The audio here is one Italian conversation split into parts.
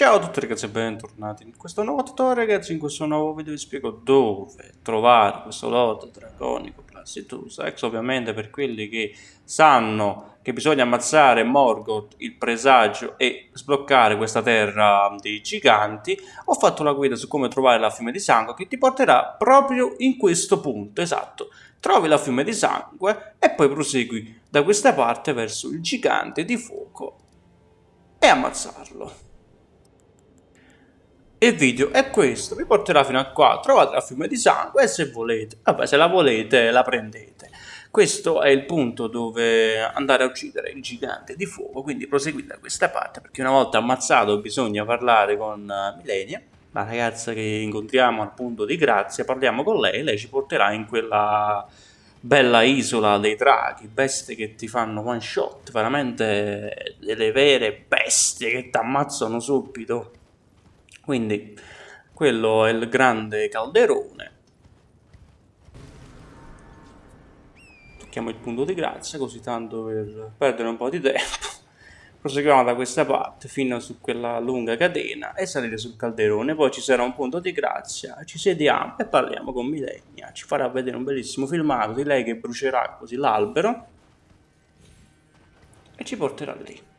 Ciao a tutti ragazzi e bentornati in questo nuovo tutorial ragazzi, in questo nuovo video vi spiego dove trovare questo lodo draconico Placitus Ex ovviamente per quelli che sanno che bisogna ammazzare Morgoth, il presagio e sbloccare questa terra dei giganti. Ho fatto la guida su come trovare la fiume di sangue che ti porterà proprio in questo punto, esatto. Trovi la fiume di sangue e poi prosegui da questa parte verso il gigante di fuoco e ammazzarlo. Il video è questo, vi porterà fino a qua, trovate la fiume di sangue e se volete, vabbè se la volete la prendete. Questo è il punto dove andare a uccidere il gigante di fuoco, quindi proseguite da questa parte perché una volta ammazzato bisogna parlare con uh, Milenia, la ragazza che incontriamo al punto di grazia, parliamo con lei, lei ci porterà in quella bella isola dei draghi, bestie che ti fanno one shot, veramente delle vere bestie che ti ammazzano subito. Quindi quello è il grande calderone. Tocchiamo il punto di grazia così tanto per perdere un po' di tempo. Proseguiamo da questa parte fino su quella lunga catena e salire sul calderone. Poi ci sarà un punto di grazia, ci sediamo e parliamo con Milenia. Ci farà vedere un bellissimo filmato di lei che brucerà così l'albero e ci porterà lì.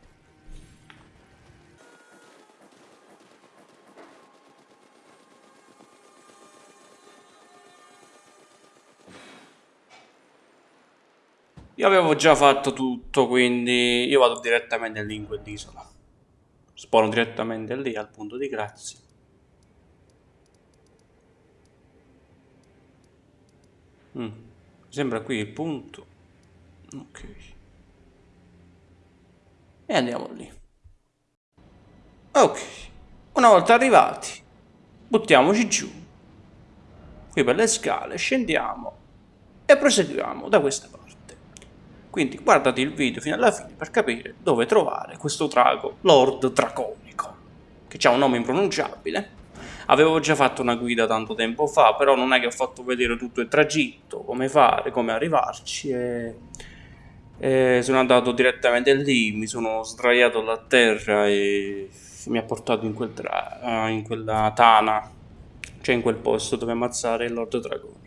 Io avevo già fatto tutto, quindi io vado direttamente lì in quell'isola. Spawno direttamente lì al punto di grazia. Mm. Mi sembra qui il punto. Ok. E andiamo lì. Ok. Una volta arrivati, buttiamoci giù. Qui per le scale, scendiamo e proseguiamo da questa parte. Quindi guardate il video fino alla fine per capire dove trovare questo drago Lord Draconico, che ha un nome impronunciabile. Avevo già fatto una guida tanto tempo fa, però non è che ho fatto vedere tutto il tragitto, come fare, come arrivarci e... e sono andato direttamente lì, mi sono sdraiato a terra e mi ha portato in, quel in quella tana, cioè in quel posto dove ammazzare il Lord Dragonico.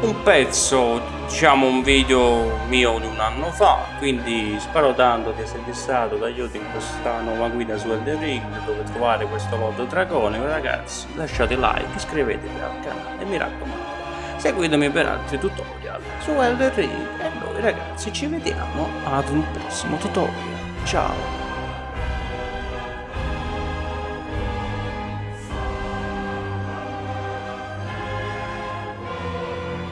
Un pezzo, diciamo un video mio di un anno fa, quindi spero tanto di esservi stato d'aiuto in questa nuova guida su Elden Ring dove trovare questo modo draconico ragazzi, lasciate like, iscrivetevi al canale e mi raccomando, seguitemi per altri tutorial su Elden Ring. E noi ragazzi ci vediamo ad un prossimo tutorial, ciao!